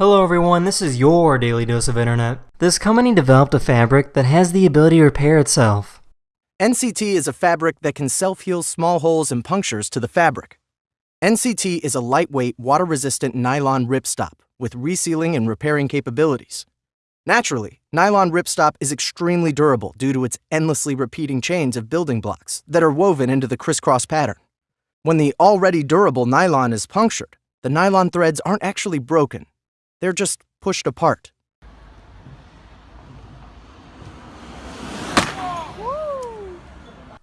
Hello everyone, this is your Daily Dose of Internet. This company developed a fabric that has the ability to repair itself. NCT is a fabric that can self-heal small holes and punctures to the fabric. NCT is a lightweight, water-resistant nylon ripstop with resealing and repairing capabilities. Naturally, nylon ripstop is extremely durable due to its endlessly repeating chains of building blocks that are woven into the crisscross pattern. When the already durable nylon is punctured, the nylon threads aren't actually broken, they're just pushed apart.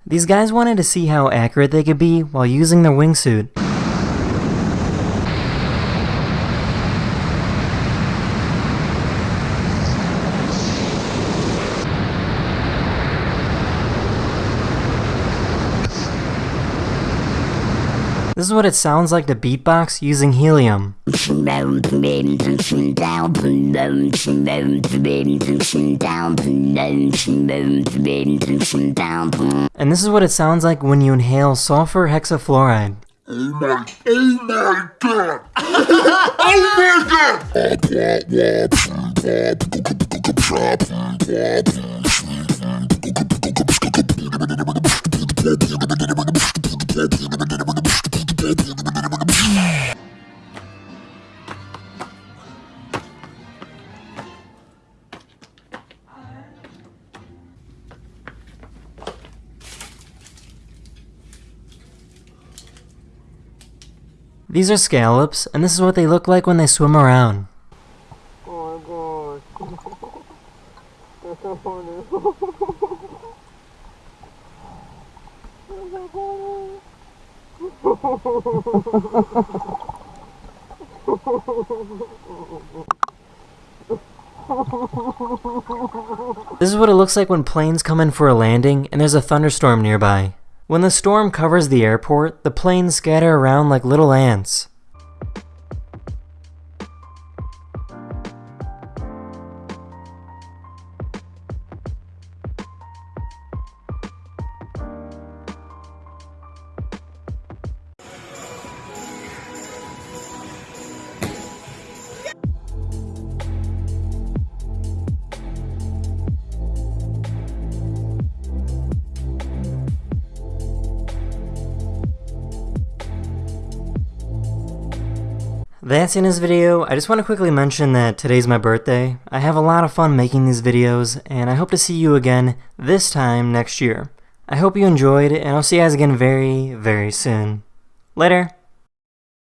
These guys wanted to see how accurate they could be while using their wingsuit. This is what it sounds like to beatbox using helium. And this is what it sounds like when you inhale sulfur hexafluoride. Oh my, oh my god! oh my god! These are scallops, and this is what they look like when they swim around. Oh my god. That's so funny. This is what it looks like when planes come in for a landing and there's a thunderstorm nearby. When the storm covers the airport, the planes scatter around like little ants. That's in this video. I just want to quickly mention that today's my birthday. I have a lot of fun making these videos, and I hope to see you again this time next year. I hope you enjoyed, and I'll see you guys again very, very soon. Later!